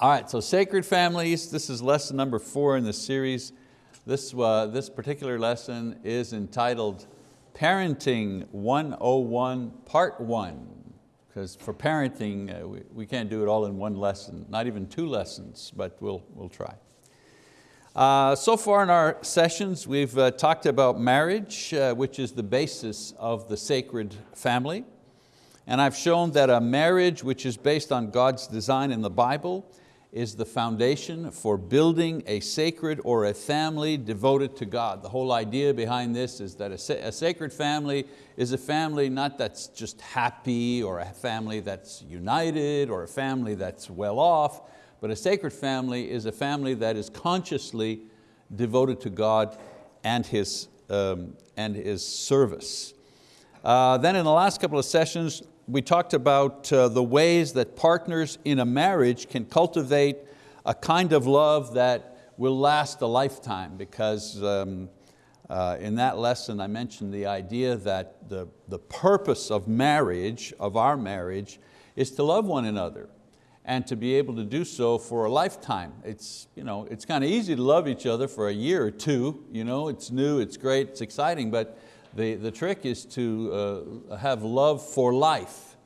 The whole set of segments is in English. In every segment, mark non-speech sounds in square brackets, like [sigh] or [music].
All right, so sacred families, this is lesson number four in the series. This, uh, this particular lesson is entitled Parenting 101 Part One. Because for parenting, uh, we, we can't do it all in one lesson, not even two lessons, but we'll, we'll try. Uh, so far in our sessions, we've uh, talked about marriage, uh, which is the basis of the sacred family. And I've shown that a marriage which is based on God's design in the Bible is the foundation for building a sacred or a family devoted to God. The whole idea behind this is that a, a sacred family is a family not that's just happy or a family that's united or a family that's well off, but a sacred family is a family that is consciously devoted to God and His, um, and his service. Uh, then in the last couple of sessions, we talked about uh, the ways that partners in a marriage can cultivate a kind of love that will last a lifetime because um, uh, in that lesson I mentioned the idea that the, the purpose of marriage, of our marriage, is to love one another and to be able to do so for a lifetime. It's, you know, it's kind of easy to love each other for a year or two. You know, it's new, it's great, it's exciting, but the, the trick is to uh, have love for life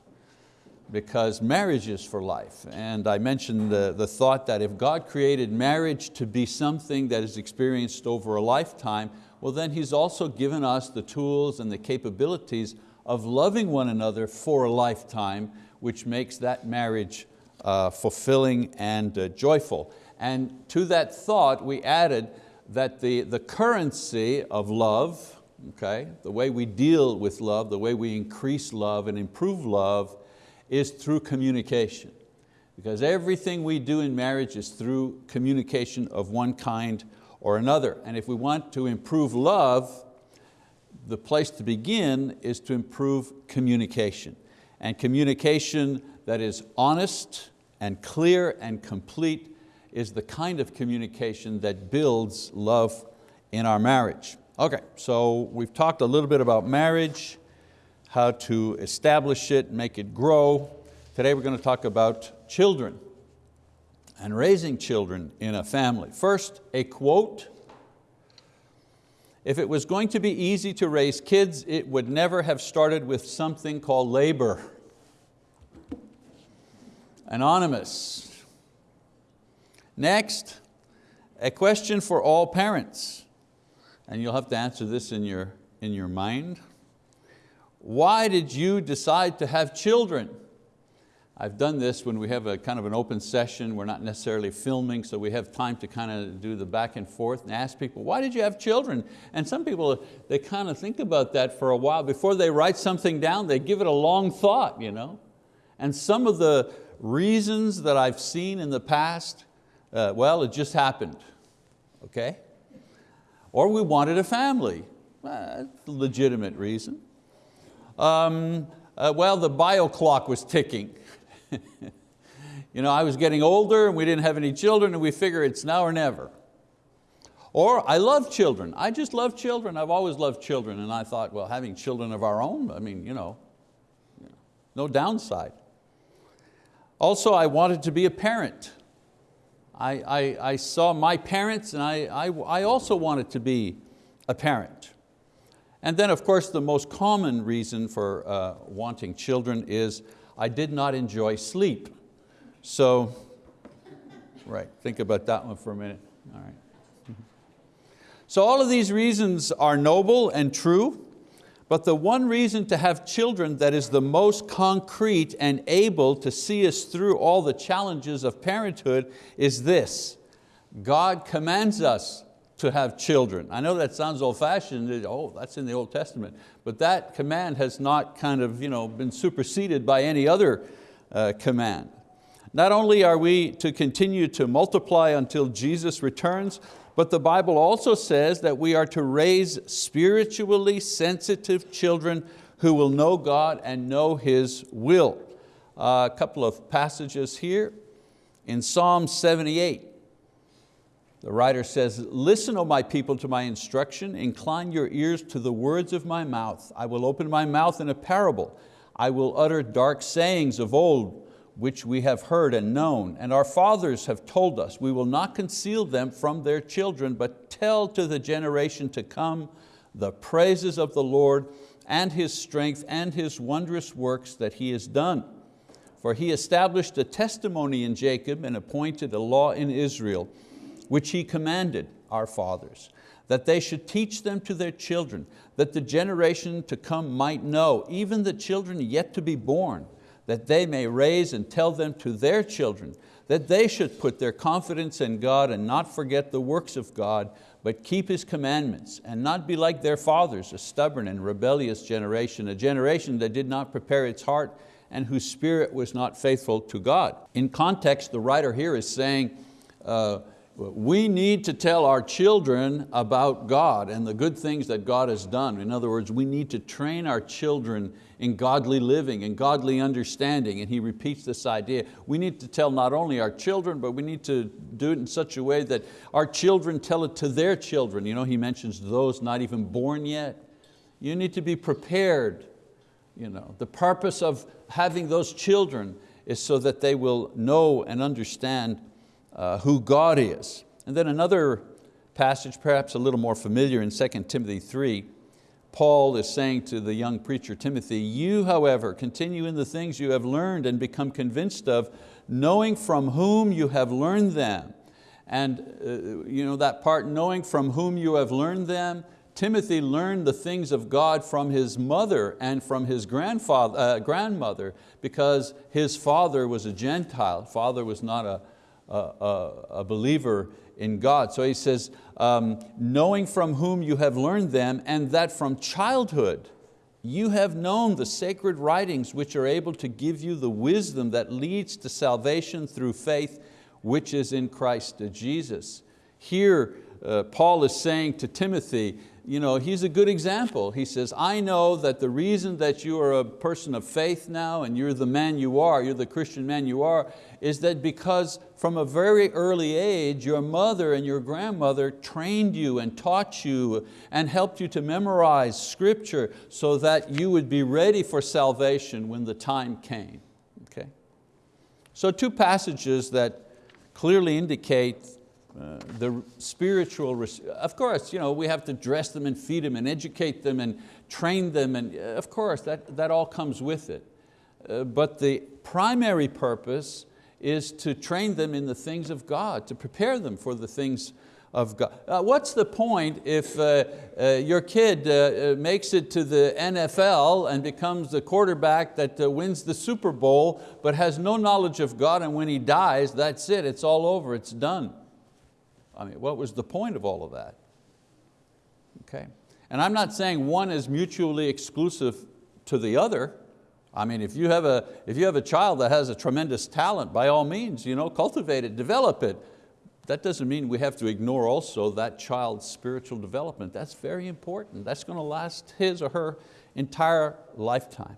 because marriage is for life. And I mentioned the, the thought that if God created marriage to be something that is experienced over a lifetime, well then He's also given us the tools and the capabilities of loving one another for a lifetime, which makes that marriage uh, fulfilling and uh, joyful. And to that thought, we added that the, the currency of love, okay, the way we deal with love, the way we increase love and improve love is through communication. Because everything we do in marriage is through communication of one kind or another. And if we want to improve love, the place to begin is to improve communication. And communication that is honest and clear and complete is the kind of communication that builds love in our marriage. Okay, so we've talked a little bit about marriage, how to establish it, make it grow. Today we're going to talk about children and raising children in a family. First, a quote. If it was going to be easy to raise kids, it would never have started with something called labor. Anonymous. Next, a question for all parents. And you'll have to answer this in your, in your mind why did you decide to have children? I've done this when we have a kind of an open session, we're not necessarily filming, so we have time to kind of do the back and forth and ask people, why did you have children? And some people, they kind of think about that for a while. Before they write something down, they give it a long thought. You know? And some of the reasons that I've seen in the past, uh, well, it just happened, okay? Or we wanted a family, legitimate reason. Um, uh, well, the bio clock was ticking. [laughs] you know, I was getting older and we didn't have any children and we figure it's now or never. Or I love children. I just love children. I've always loved children. And I thought, well, having children of our own, I mean, you know, no downside. Also, I wanted to be a parent. I, I, I saw my parents and I, I, I also wanted to be a parent. And then of course the most common reason for uh, wanting children is I did not enjoy sleep. So, right, think about that one for a minute. All right. So all of these reasons are noble and true, but the one reason to have children that is the most concrete and able to see us through all the challenges of parenthood is this. God commands us to have children. I know that sounds old fashioned, oh, that's in the Old Testament, but that command has not kind of you know, been superseded by any other uh, command. Not only are we to continue to multiply until Jesus returns, but the Bible also says that we are to raise spiritually sensitive children who will know God and know His will. Uh, a couple of passages here. In Psalm 78, the writer says, listen, O my people, to my instruction, incline your ears to the words of my mouth. I will open my mouth in a parable. I will utter dark sayings of old, which we have heard and known, and our fathers have told us. We will not conceal them from their children, but tell to the generation to come the praises of the Lord and His strength and His wondrous works that He has done. For He established a testimony in Jacob and appointed a law in Israel, which He commanded our fathers, that they should teach them to their children, that the generation to come might know, even the children yet to be born, that they may raise and tell them to their children, that they should put their confidence in God and not forget the works of God, but keep His commandments and not be like their fathers, a stubborn and rebellious generation, a generation that did not prepare its heart and whose spirit was not faithful to God. In context, the writer here is saying, uh, we need to tell our children about God and the good things that God has done. In other words, we need to train our children in godly living and godly understanding. And he repeats this idea. We need to tell not only our children, but we need to do it in such a way that our children tell it to their children. You know, he mentions those not even born yet. You need to be prepared. You know, the purpose of having those children is so that they will know and understand uh, who God is. And then another passage, perhaps a little more familiar in 2 Timothy 3, Paul is saying to the young preacher Timothy, you however continue in the things you have learned and become convinced of, knowing from whom you have learned them. And uh, you know that part, knowing from whom you have learned them, Timothy learned the things of God from his mother and from his grandfather, uh, grandmother because his father was a Gentile. Father was not a, a, a believer in God. So he says, um, knowing from whom you have learned them and that from childhood you have known the sacred writings which are able to give you the wisdom that leads to salvation through faith which is in Christ Jesus. Here uh, Paul is saying to Timothy, you know, he's a good example. He says, I know that the reason that you are a person of faith now and you're the man you are, you're the Christian man you are, is that because from a very early age, your mother and your grandmother trained you and taught you and helped you to memorize scripture so that you would be ready for salvation when the time came. Okay? So two passages that clearly indicate uh, the spiritual, of course, you know, we have to dress them and feed them and educate them and train them, and uh, of course, that, that all comes with it. Uh, but the primary purpose is to train them in the things of God, to prepare them for the things of God. Uh, what's the point if uh, your kid makes it to the NFL and becomes the quarterback that wins the Super Bowl but has no knowledge of God and when he dies, that's it, it's all over, it's done. I mean, what was the point of all of that? Okay. And I'm not saying one is mutually exclusive to the other. I mean, if you have a, if you have a child that has a tremendous talent, by all means, you know, cultivate it, develop it. That doesn't mean we have to ignore also that child's spiritual development. That's very important. That's going to last his or her entire lifetime.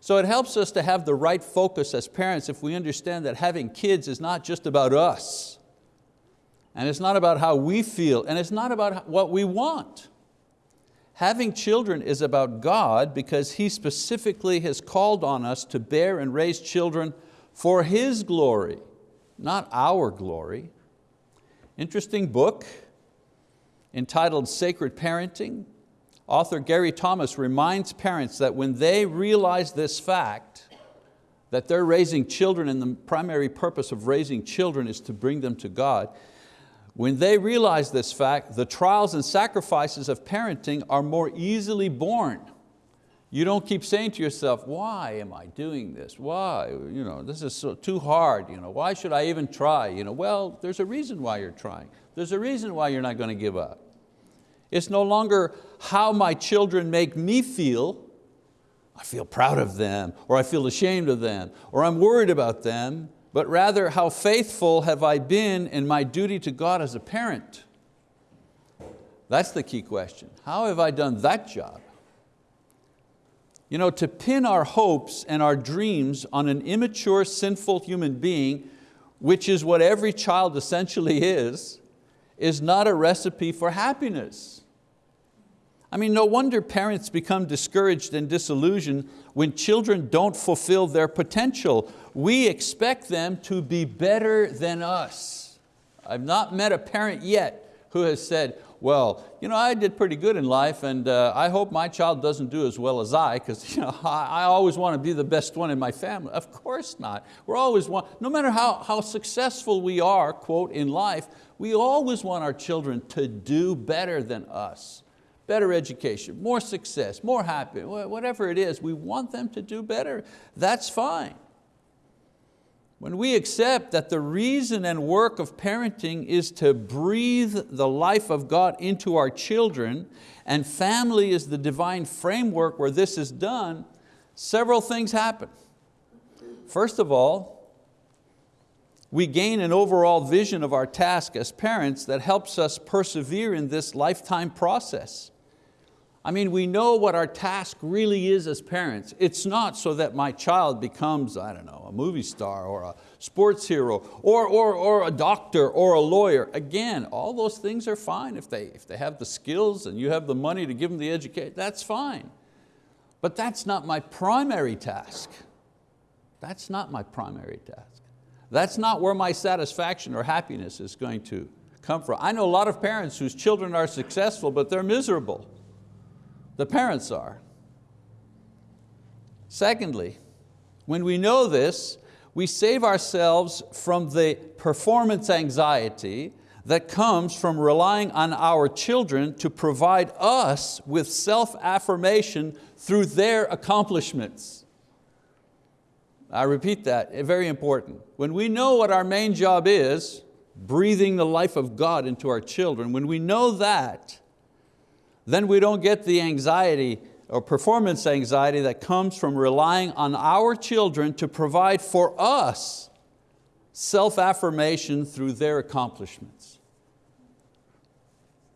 So it helps us to have the right focus as parents if we understand that having kids is not just about us and it's not about how we feel, and it's not about what we want. Having children is about God because He specifically has called on us to bear and raise children for His glory, not our glory. Interesting book entitled Sacred Parenting. Author Gary Thomas reminds parents that when they realize this fact, that they're raising children and the primary purpose of raising children is to bring them to God, when they realize this fact, the trials and sacrifices of parenting are more easily borne. You don't keep saying to yourself, why am I doing this? Why? You know, this is so, too hard. You know, why should I even try? You know, well, there's a reason why you're trying. There's a reason why you're not going to give up. It's no longer how my children make me feel. I feel proud of them, or I feel ashamed of them, or I'm worried about them but rather how faithful have I been in my duty to God as a parent? That's the key question. How have I done that job? You know, to pin our hopes and our dreams on an immature, sinful human being, which is what every child essentially is, is not a recipe for happiness. I mean, no wonder parents become discouraged and disillusioned when children don't fulfill their potential. We expect them to be better than us. I've not met a parent yet who has said, well, you know, I did pretty good in life and uh, I hope my child doesn't do as well as I because [laughs] you know, I, I, always want to be the best one in my family. Of course not. We're always want, no matter how, how successful we are, quote, in life, we always want our children to do better than us. Better education, more success, more happy, whatever it is, we want them to do better. That's fine. When we accept that the reason and work of parenting is to breathe the life of God into our children and family is the divine framework where this is done, several things happen. First of all, we gain an overall vision of our task as parents that helps us persevere in this lifetime process. I mean, we know what our task really is as parents. It's not so that my child becomes, I don't know, a movie star or a sports hero or, or, or a doctor or a lawyer. Again, all those things are fine if they, if they have the skills and you have the money to give them the education, that's fine. But that's not my primary task. That's not my primary task. That's not where my satisfaction or happiness is going to come from. I know a lot of parents whose children are successful, but they're miserable. The parents are. Secondly, when we know this, we save ourselves from the performance anxiety that comes from relying on our children to provide us with self-affirmation through their accomplishments. I repeat that, eh, very important. When we know what our main job is, breathing the life of God into our children, when we know that, then we don't get the anxiety or performance anxiety that comes from relying on our children to provide for us self-affirmation through their accomplishments.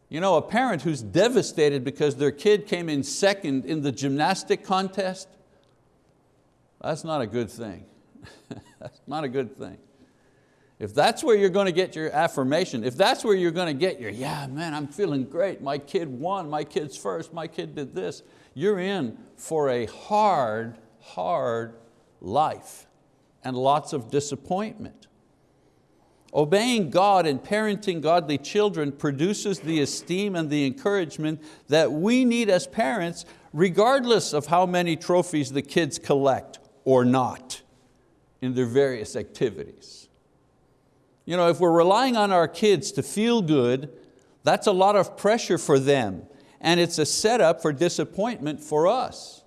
You know, a parent who's devastated because their kid came in second in the gymnastic contest, that's not a good thing. [laughs] that's not a good thing. If that's where you're going to get your affirmation, if that's where you're going to get your, yeah, man, I'm feeling great, my kid won, my kid's first, my kid did this, you're in for a hard, hard life and lots of disappointment. Obeying God and parenting godly children produces the esteem and the encouragement that we need as parents regardless of how many trophies the kids collect or not in their various activities. You know, if we're relying on our kids to feel good, that's a lot of pressure for them and it's a setup for disappointment for us.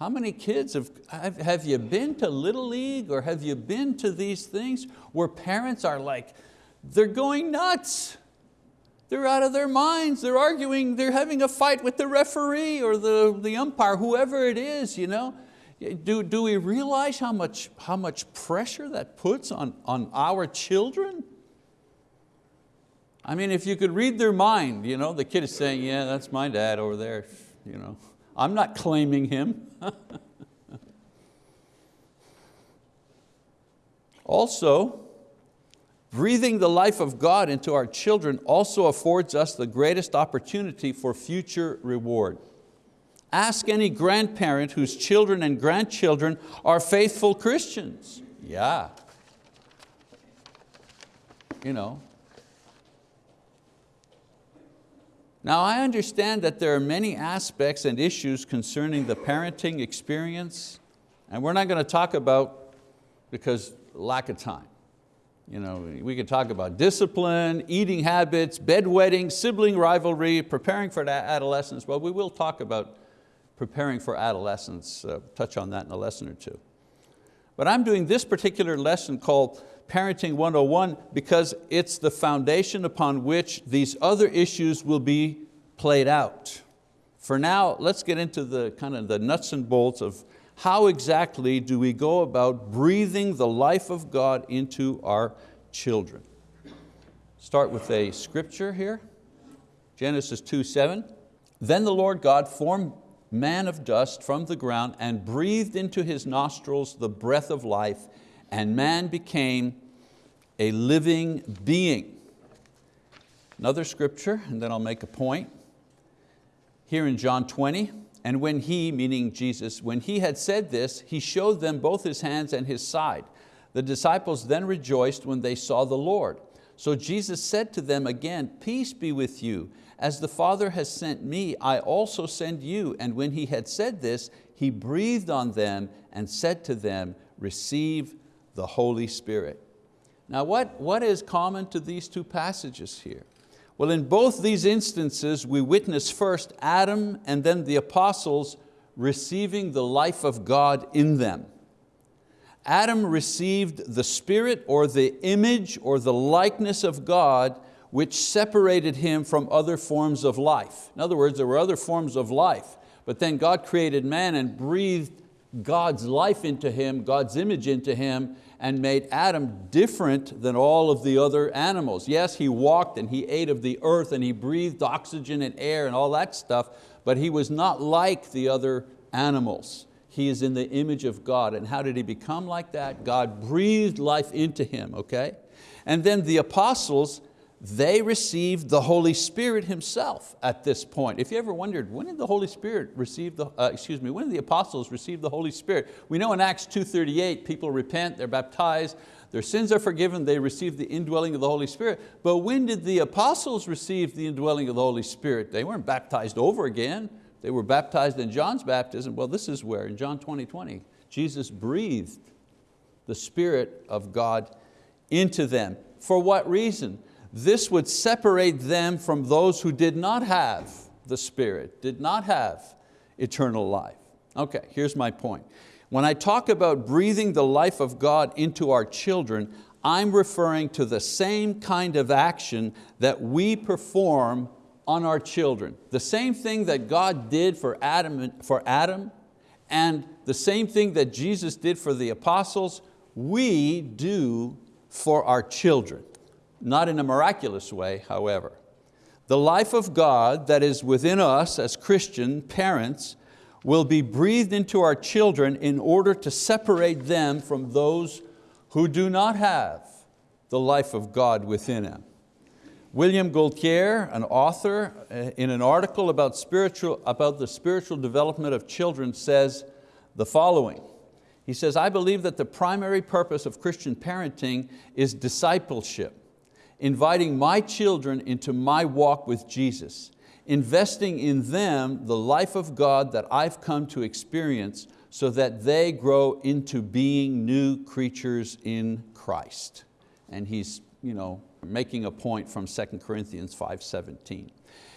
How many kids have, have, have you been to Little League or have you been to these things where parents are like, they're going nuts. They're out of their minds, they're arguing, they're having a fight with the referee or the, the umpire, whoever it is. You know? Do, do we realize how much, how much pressure that puts on, on our children? I mean, if you could read their mind, you know, the kid is saying, yeah, that's my dad over there. You know, I'm not claiming him. [laughs] also, breathing the life of God into our children also affords us the greatest opportunity for future reward. Ask any grandparent whose children and grandchildren are faithful Christians. Yeah. You know. Now I understand that there are many aspects and issues concerning the parenting experience and we're not going to talk about because lack of time. You know, we could talk about discipline, eating habits, bedwetting, sibling rivalry, preparing for adolescence, but we will talk about preparing for adolescence, uh, touch on that in a lesson or two. But I'm doing this particular lesson called Parenting 101 because it's the foundation upon which these other issues will be played out. For now, let's get into the kind of the nuts and bolts of how exactly do we go about breathing the life of God into our children. Start with a scripture here, Genesis 2, 7. Then the Lord God formed man of dust from the ground and breathed into his nostrils the breath of life and man became a living being. Another scripture, and then I'll make a point. here in John 20, and when he, meaning Jesus, when he had said this, he showed them both his hands and his side. The disciples then rejoiced when they saw the Lord. So Jesus said to them again, peace be with you. As the Father has sent me, I also send you. And when he had said this, he breathed on them and said to them, receive the Holy Spirit. Now what, what is common to these two passages here? Well, in both these instances, we witness first Adam and then the apostles receiving the life of God in them. Adam received the spirit or the image or the likeness of God which separated him from other forms of life. In other words, there were other forms of life, but then God created man and breathed God's life into him, God's image into him, and made Adam different than all of the other animals. Yes, he walked and he ate of the earth and he breathed oxygen and air and all that stuff, but he was not like the other animals. He is in the image of God. And how did he become like that? God breathed life into him, okay? And then the apostles, they received the Holy Spirit Himself at this point. If you ever wondered, when did the Holy Spirit receive the, uh, excuse me, when did the apostles receive the Holy Spirit? We know in Acts 2.38, people repent, they're baptized, their sins are forgiven, they receive the indwelling of the Holy Spirit. But when did the apostles receive the indwelling of the Holy Spirit? They weren't baptized over again. They were baptized in John's baptism. Well, this is where, in John 20, 20, Jesus breathed the Spirit of God into them. For what reason? This would separate them from those who did not have the Spirit, did not have eternal life. Okay, here's my point. When I talk about breathing the life of God into our children, I'm referring to the same kind of action that we perform on our children. The same thing that God did for Adam, for Adam and the same thing that Jesus did for the apostles, we do for our children not in a miraculous way, however. The life of God that is within us as Christian parents will be breathed into our children in order to separate them from those who do not have the life of God within them. William Gaultiere, an author, uh, in an article about, spiritual, about the spiritual development of children says the following. He says, I believe that the primary purpose of Christian parenting is discipleship inviting my children into my walk with Jesus, investing in them the life of God that I've come to experience so that they grow into being new creatures in Christ. And he's you know, making a point from 2 Corinthians 5.17.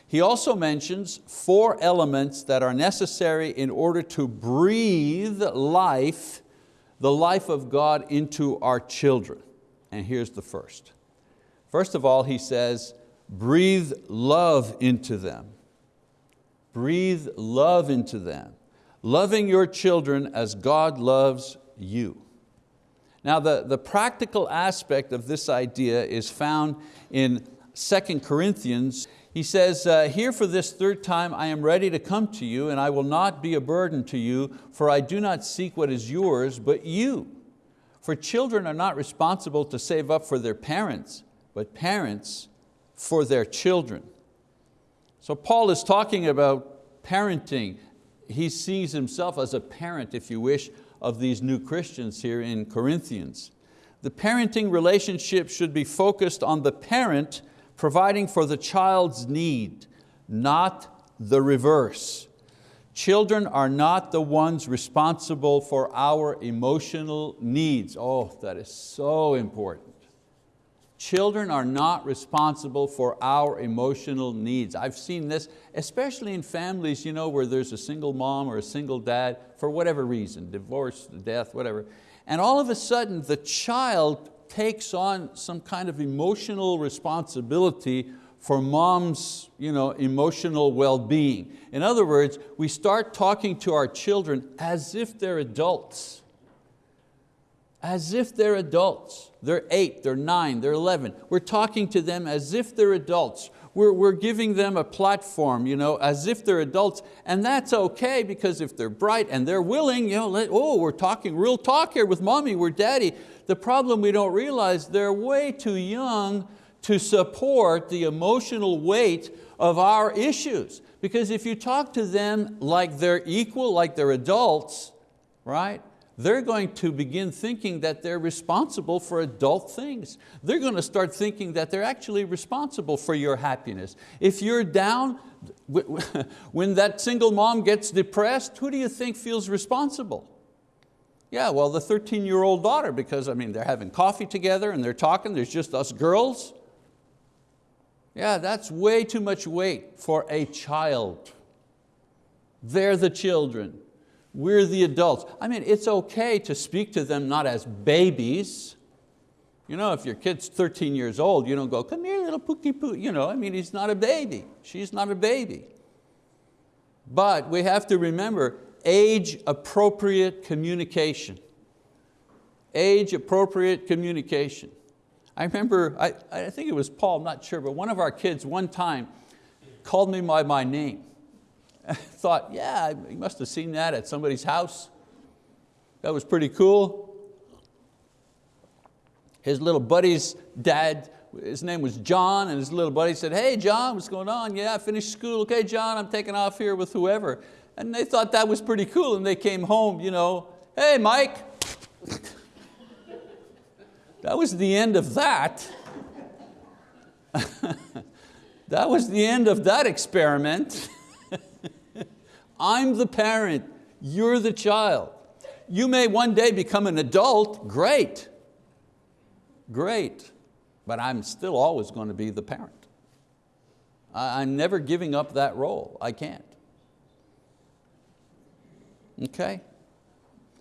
He also mentions four elements that are necessary in order to breathe life, the life of God into our children. And here's the first. First of all, he says, breathe love into them. Breathe love into them. Loving your children as God loves you. Now the, the practical aspect of this idea is found in 2 Corinthians. He says, uh, here for this third time I am ready to come to you and I will not be a burden to you for I do not seek what is yours but you. For children are not responsible to save up for their parents, but parents for their children. So Paul is talking about parenting. He sees himself as a parent, if you wish, of these new Christians here in Corinthians. The parenting relationship should be focused on the parent providing for the child's need, not the reverse. Children are not the ones responsible for our emotional needs. Oh, that is so important. Children are not responsible for our emotional needs. I've seen this, especially in families you know, where there's a single mom or a single dad, for whatever reason, divorce, death, whatever. And all of a sudden the child takes on some kind of emotional responsibility for mom's you know, emotional well-being. In other words, we start talking to our children as if they're adults as if they're adults. They're eight, they're nine, they're 11. We're talking to them as if they're adults. We're, we're giving them a platform you know, as if they're adults, and that's okay because if they're bright and they're willing, you know, let, oh, we're talking real talk here with mommy, we're daddy. The problem we don't realize, they're way too young to support the emotional weight of our issues. Because if you talk to them like they're equal, like they're adults, right? They're going to begin thinking that they're responsible for adult things. They're going to start thinking that they're actually responsible for your happiness. If you're down, [laughs] when that single mom gets depressed, who do you think feels responsible? Yeah, well, the 13-year-old daughter, because I mean, they're having coffee together and they're talking, there's just us girls. Yeah, that's way too much weight for a child. They're the children. We're the adults. I mean, it's okay to speak to them not as babies. You know, if your kid's 13 years old, you don't go, come here, little pookie poo. You know, I mean, he's not a baby. She's not a baby. But we have to remember age appropriate communication. Age appropriate communication. I remember, I, I think it was Paul, I'm not sure, but one of our kids one time called me by my name. [laughs] Thought, yeah, he must have seen that at somebody's house. That was pretty cool. His little buddy's dad, his name was John, and his little buddy said, hey John, what's going on? Yeah, I finished school. Okay, John, I'm taking off here with whoever. And they thought that was pretty cool, and they came home, you know, hey Mike. [laughs] That was the end of that. [laughs] that was the end of that experiment. I'm the parent, you're the child. You may one day become an adult, great, great, but I'm still always going to be the parent. I'm never giving up that role, I can't. Okay?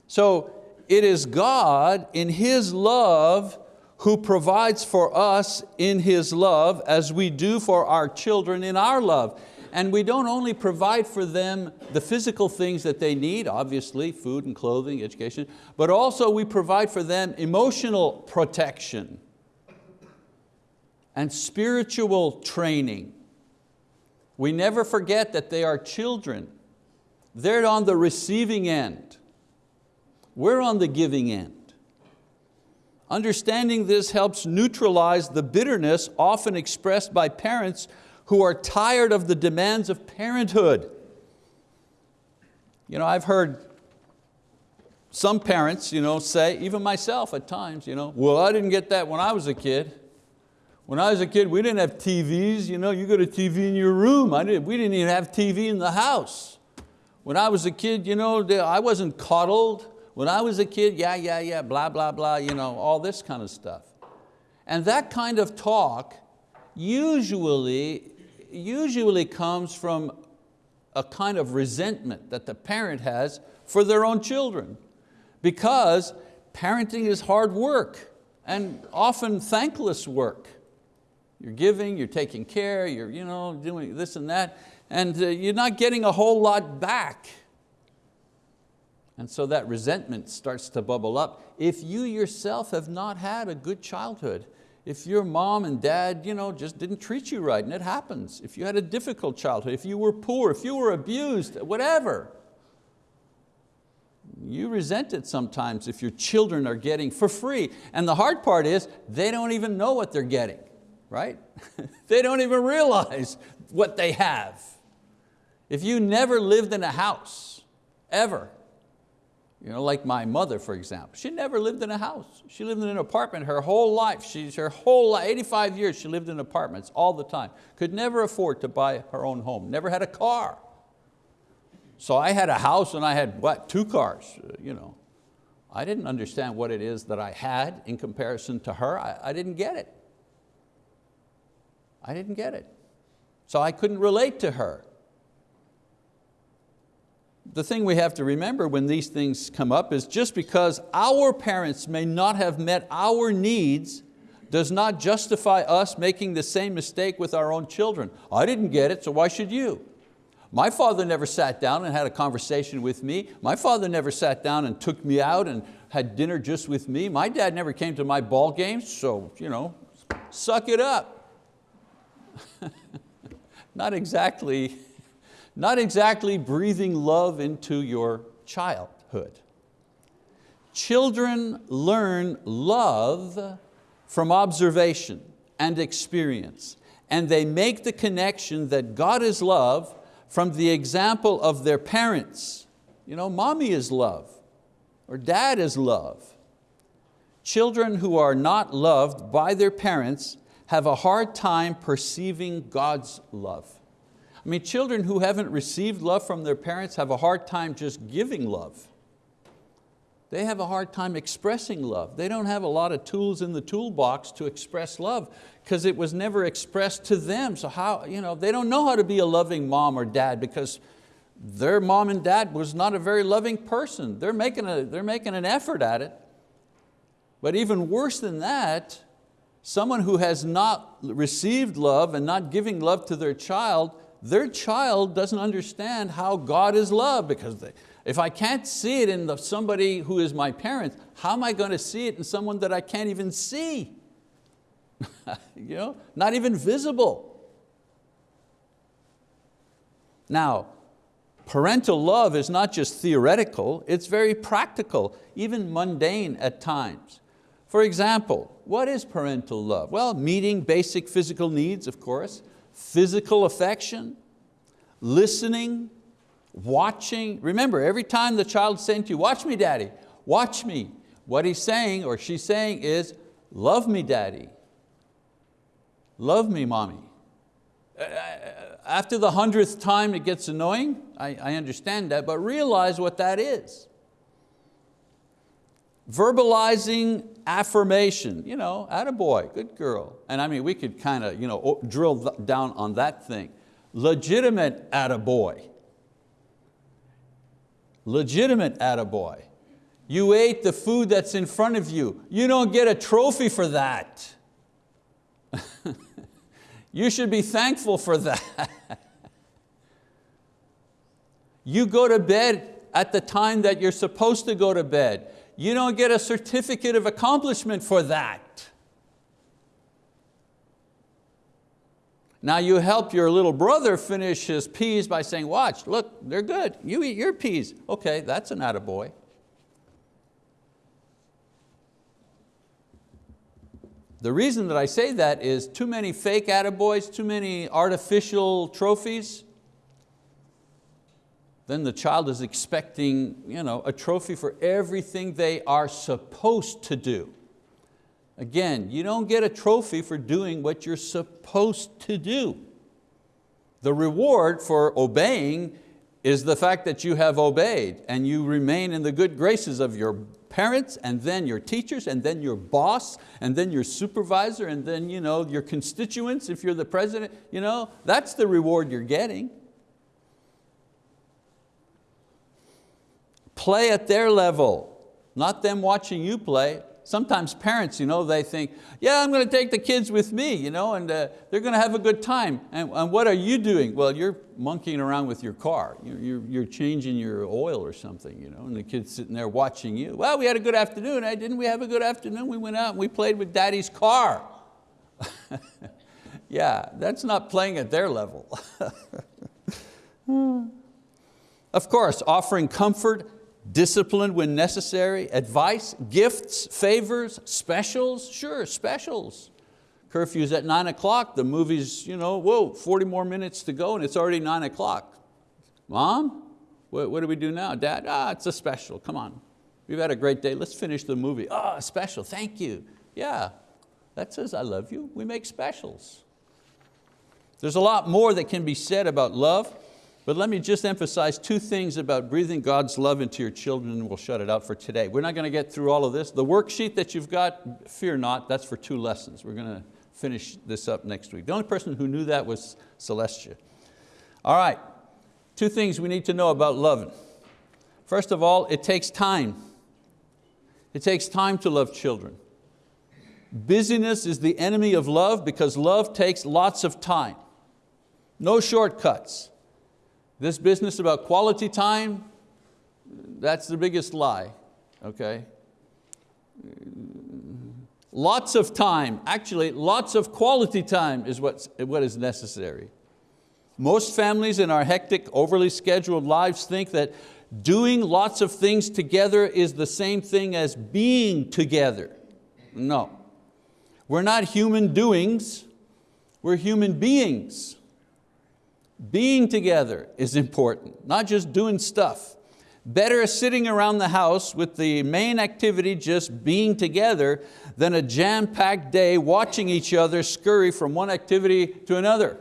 So it is God in His love who provides for us in His love as we do for our children in our love. And we don't only provide for them the physical things that they need, obviously food and clothing, education, but also we provide for them emotional protection and spiritual training. We never forget that they are children. They're on the receiving end. We're on the giving end. Understanding this helps neutralize the bitterness often expressed by parents who are tired of the demands of parenthood. You know, I've heard some parents you know, say, even myself at times, you know, well, I didn't get that when I was a kid. When I was a kid, we didn't have TVs. You, know, you got a TV in your room. I didn't, we didn't even have TV in the house. When I was a kid, you know, I wasn't coddled. When I was a kid, yeah, yeah, yeah, blah, blah, blah, you know, all this kind of stuff. And that kind of talk usually, usually comes from a kind of resentment that the parent has for their own children because parenting is hard work and often thankless work. You're giving, you're taking care, you're you know, doing this and that, and uh, you're not getting a whole lot back. And so that resentment starts to bubble up. If you yourself have not had a good childhood, if your mom and dad you know, just didn't treat you right, and it happens, if you had a difficult childhood, if you were poor, if you were abused, whatever, you resent it sometimes if your children are getting for free. And the hard part is, they don't even know what they're getting, right? [laughs] they don't even realize what they have. If you never lived in a house, ever, you know, like my mother, for example. She never lived in a house. She lived in an apartment her whole life. She's her whole life, 85 years she lived in apartments all the time. Could never afford to buy her own home, never had a car. So I had a house and I had, what, two cars. Uh, you know. I didn't understand what it is that I had in comparison to her. I, I didn't get it. I didn't get it. So I couldn't relate to her the thing we have to remember when these things come up is just because our parents may not have met our needs does not justify us making the same mistake with our own children. I didn't get it, so why should you? My father never sat down and had a conversation with me. My father never sat down and took me out and had dinner just with me. My dad never came to my ball games, so you know, suck it up. [laughs] not exactly not exactly breathing love into your childhood. Children learn love from observation and experience. And they make the connection that God is love from the example of their parents. You know, mommy is love, or dad is love. Children who are not loved by their parents have a hard time perceiving God's love. I mean, children who haven't received love from their parents have a hard time just giving love. They have a hard time expressing love. They don't have a lot of tools in the toolbox to express love because it was never expressed to them. So how, you know, they don't know how to be a loving mom or dad because their mom and dad was not a very loving person. They're making, a, they're making an effort at it. But even worse than that, someone who has not received love and not giving love to their child, their child doesn't understand how God is love because they, if I can't see it in the, somebody who is my parent, how am I going to see it in someone that I can't even see? [laughs] you know, not even visible. Now, parental love is not just theoretical, it's very practical, even mundane at times. For example, what is parental love? Well, meeting basic physical needs, of course, physical affection, listening, watching. Remember, every time the child's saying to you, watch me daddy, watch me, what he's saying or she's saying is, love me daddy, love me mommy. Uh, uh, after the hundredth time it gets annoying, I, I understand that, but realize what that is verbalizing affirmation, you know, boy, good girl. And I mean, we could kind of you know, drill down on that thing. Legitimate boy. Legitimate boy. You ate the food that's in front of you. You don't get a trophy for that. [laughs] you should be thankful for that. [laughs] you go to bed at the time that you're supposed to go to bed you don't get a certificate of accomplishment for that. Now you help your little brother finish his peas by saying, watch, look, they're good. You eat your peas. Okay, that's an attaboy. The reason that I say that is too many fake attaboys, too many artificial trophies, then the child is expecting you know, a trophy for everything they are supposed to do. Again, you don't get a trophy for doing what you're supposed to do. The reward for obeying is the fact that you have obeyed and you remain in the good graces of your parents and then your teachers and then your boss and then your supervisor and then you know, your constituents if you're the president. You know, that's the reward you're getting. Play at their level, not them watching you play. Sometimes parents, you know, they think, yeah, I'm going to take the kids with me, you know, and uh, they're going to have a good time. And, and, what are you doing? Well, you're monkeying around with your car. You're, you're, you're, changing your oil or something, you know, and the kid's sitting there watching you. Well, we had a good afternoon. Eh? Didn't we have a good afternoon? We went out and we played with daddy's car. [laughs] yeah, that's not playing at their level. [laughs] of course, offering comfort discipline when necessary, advice, gifts, favors, specials, sure, specials. Curfew's at nine o'clock, the movie's, you know, whoa, 40 more minutes to go and it's already nine o'clock. Mom, what, what, do we do now? Dad, ah, it's a special, come on. We've had a great day, let's finish the movie. Ah, oh, special, thank you. Yeah, that says I love you. We make specials. There's a lot more that can be said about love. But let me just emphasize two things about breathing God's love into your children and we'll shut it out for today. We're not going to get through all of this. The worksheet that you've got, fear not, that's for two lessons. We're going to finish this up next week. The only person who knew that was Celestia. All right, two things we need to know about loving. First of all, it takes time. It takes time to love children. Busyness is the enemy of love because love takes lots of time. No shortcuts. This business about quality time, that's the biggest lie, okay? Lots of time, actually lots of quality time is what's, what is necessary. Most families in our hectic, overly scheduled lives think that doing lots of things together is the same thing as being together. No. We're not human doings, we're human beings. Being together is important, not just doing stuff. Better sitting around the house with the main activity just being together than a jam-packed day watching each other scurry from one activity to another.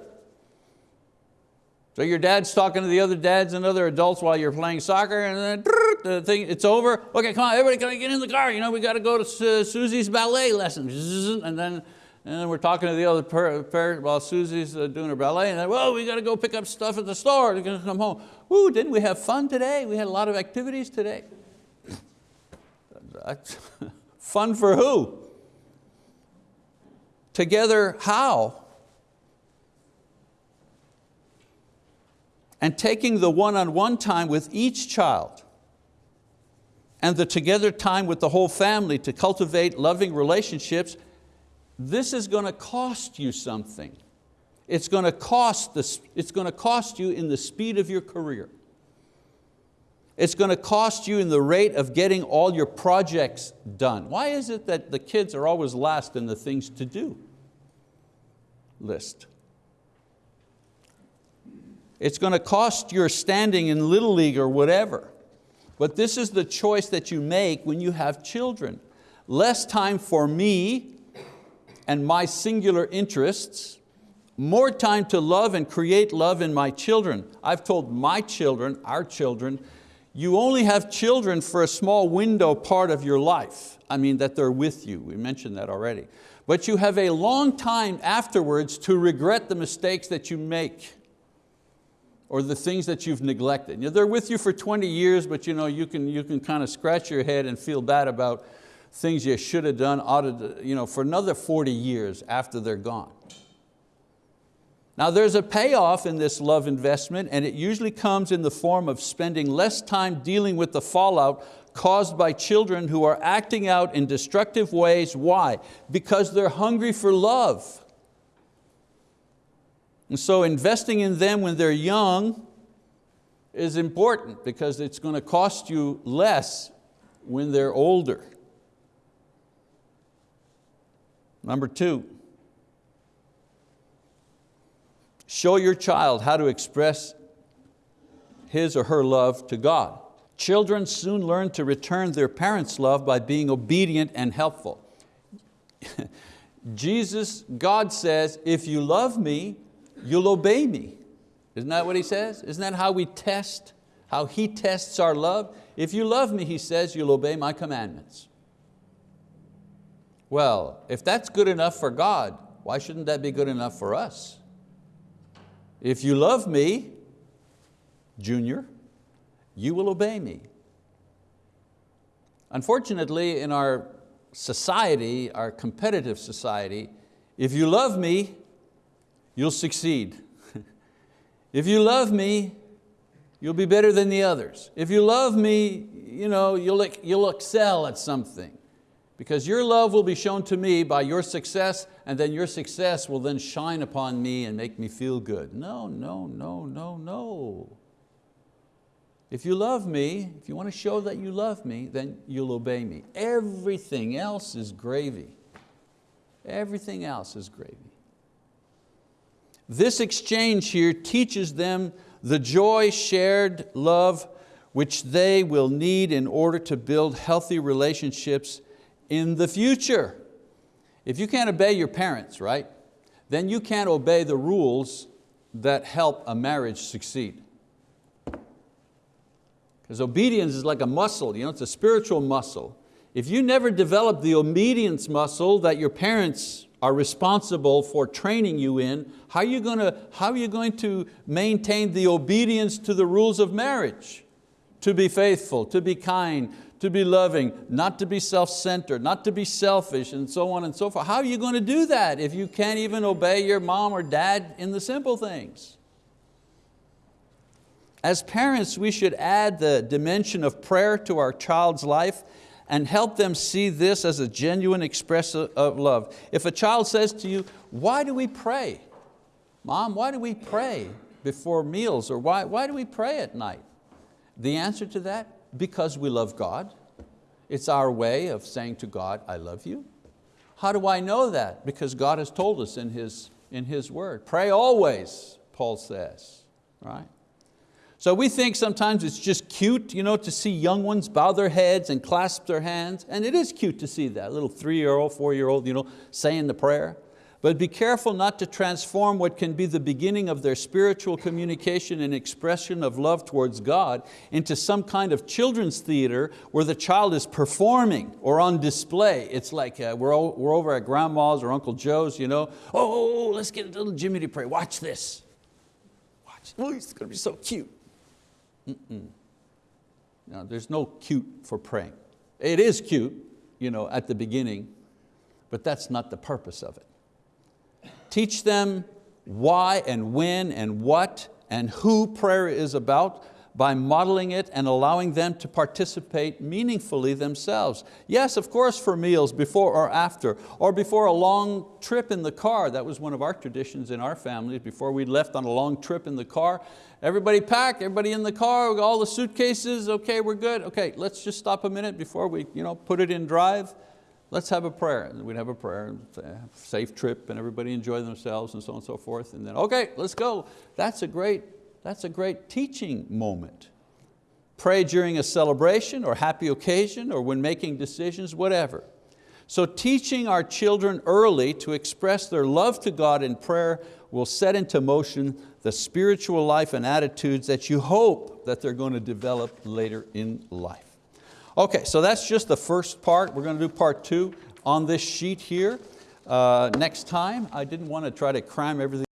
So your dad's talking to the other dads and other adults while you're playing soccer and then the thing, it's over. Okay, come on, everybody can get in the car. You know, we got to go to Susie's ballet lesson. And then, and then we're talking to the other parent while Susie's uh, doing her ballet and then, well, we got to go pick up stuff at the store. We're going to come home. Woo, didn't we have fun today? We had a lot of activities today. [laughs] fun for who? Together how? and taking the one-on-one -on -one time with each child and the together time with the whole family to cultivate loving relationships, this is going to cost you something. It's going to cost, this, it's going to cost you in the speed of your career. It's going to cost you in the rate of getting all your projects done. Why is it that the kids are always last in the things to do list? It's going to cost your standing in Little League or whatever. But this is the choice that you make when you have children. Less time for me and my singular interests, more time to love and create love in my children. I've told my children, our children, you only have children for a small window part of your life. I mean that they're with you, we mentioned that already. But you have a long time afterwards to regret the mistakes that you make or the things that you've neglected. You know, they're with you for 20 years, but you, know, you, can, you can kind of scratch your head and feel bad about things you should have done ought to, you know, for another 40 years after they're gone. Now there's a payoff in this love investment and it usually comes in the form of spending less time dealing with the fallout caused by children who are acting out in destructive ways. Why? Because they're hungry for love. And so investing in them when they're young is important because it's going to cost you less when they're older. Number two, show your child how to express his or her love to God. Children soon learn to return their parents' love by being obedient and helpful. [laughs] Jesus, God says, if you love me, you'll obey me. Isn't that what he says? Isn't that how we test, how he tests our love? If you love me, he says, you'll obey my commandments. Well, if that's good enough for God, why shouldn't that be good enough for us? If you love me, Junior, you will obey me. Unfortunately, in our society, our competitive society, if you love me, you'll succeed. [laughs] if you love me, you'll be better than the others. If you love me, you know, you'll, you'll excel at something because your love will be shown to me by your success and then your success will then shine upon me and make me feel good. No, no, no, no, no. If you love me, if you want to show that you love me, then you'll obey me. Everything else is gravy. Everything else is gravy. This exchange here teaches them the joy, shared love, which they will need in order to build healthy relationships in the future. If you can't obey your parents, right, then you can't obey the rules that help a marriage succeed. Because obedience is like a muscle, you know, it's a spiritual muscle. If you never develop the obedience muscle that your parents are responsible for training you in, how are you going to, how are you going to maintain the obedience to the rules of marriage? To be faithful, to be kind, to be loving, not to be self-centered, not to be selfish, and so on and so forth. How are you going to do that if you can't even obey your mom or dad in the simple things? As parents, we should add the dimension of prayer to our child's life and help them see this as a genuine expression of love. If a child says to you, why do we pray? Mom, why do we pray before meals or why, why do we pray at night? The answer to that, because we love God. It's our way of saying to God, I love you. How do I know that? Because God has told us in His, in His word. Pray always, Paul says, right? So we think sometimes it's just cute you know, to see young ones bow their heads and clasp their hands, and it is cute to see that, little three-year-old, four-year-old you know, saying the prayer. But be careful not to transform what can be the beginning of their spiritual communication and expression of love towards God into some kind of children's theater where the child is performing or on display. It's like uh, we're, we're over at grandma's or Uncle Joe's, you know, oh, let's get little Jimmy to pray, watch this. Watch, oh, it's going to be so cute. Mm-mm. No, there's no cute for praying. It is cute you know, at the beginning, but that's not the purpose of it. Teach them why and when and what and who prayer is about by modeling it and allowing them to participate meaningfully themselves. Yes, of course for meals before or after, or before a long trip in the car. That was one of our traditions in our families. Before we left on a long trip in the car, everybody packed, everybody in the car, all the suitcases, okay, we're good. Okay, let's just stop a minute before we you know, put it in drive let's have a prayer. And we'd have a prayer, safe trip, and everybody enjoy themselves and so on and so forth. And then, okay, let's go. That's a great, that's a great teaching moment. Pray during a celebration or happy occasion or when making decisions, whatever. So teaching our children early to express their love to God in prayer will set into motion the spiritual life and attitudes that you hope that they're going to develop later in life. Okay, so that's just the first part. We're going to do part two on this sheet here. Uh, next time, I didn't want to try to cram everything